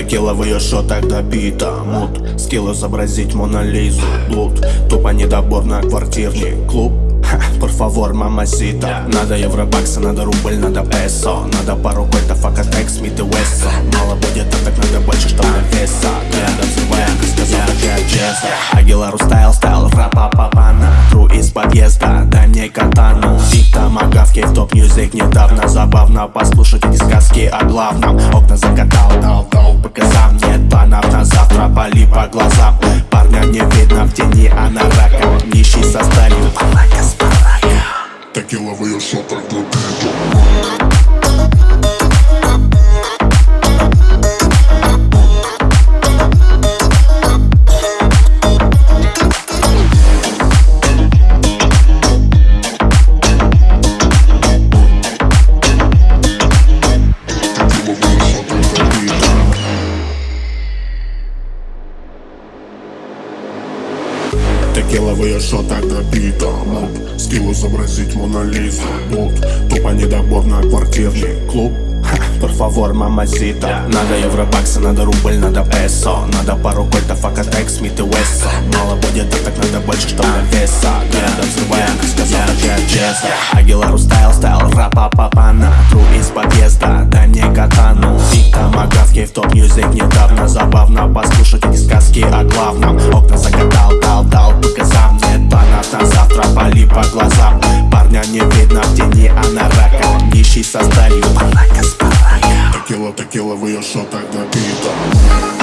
Текила в ее шотах добита Мут, скилл изобразить Монолизу Блуд, тупо недобор на квартирный клуб. Por favor, мамасита Надо евробакса, надо рубль, надо песо. Надо пару кольтов, акатек, Смит и Вессон Мало будет, а так надо больше, чтоб на веса. Глядом взрывая, как сказал, как я честно Агилару стайл, стайл, рапа папана Тру из подъезда, дай мне катану. Биг тамагавки в топ-мьюзик недавно. Забавно послушать эти сказки о главном. Окна закатал, дал, дал, показал Нет планов на завтра, пали по глазам. Парня не видно в тени, а на раком Нищий со сталью, палака с барака Текила в ее шотах Ее шотах добита Мут, скилл изобразить Монолизу Блуд, тупо недобор на квартирный клуб. Por favor, мамасита Надо евробакса, надо рубль, надо песо. Надо пару кольтов, акатек, Смит и Вессон Мало будет, а так надо больше, чтоб на веса. Взрывая, как сказал, как я честно Агилару стайл, стайл, рапа папана Тру из подъезда, дай мне катану. Тамагавки в топ-мьюзик недавно Забавно. Послушать Текила, в ее шотах добита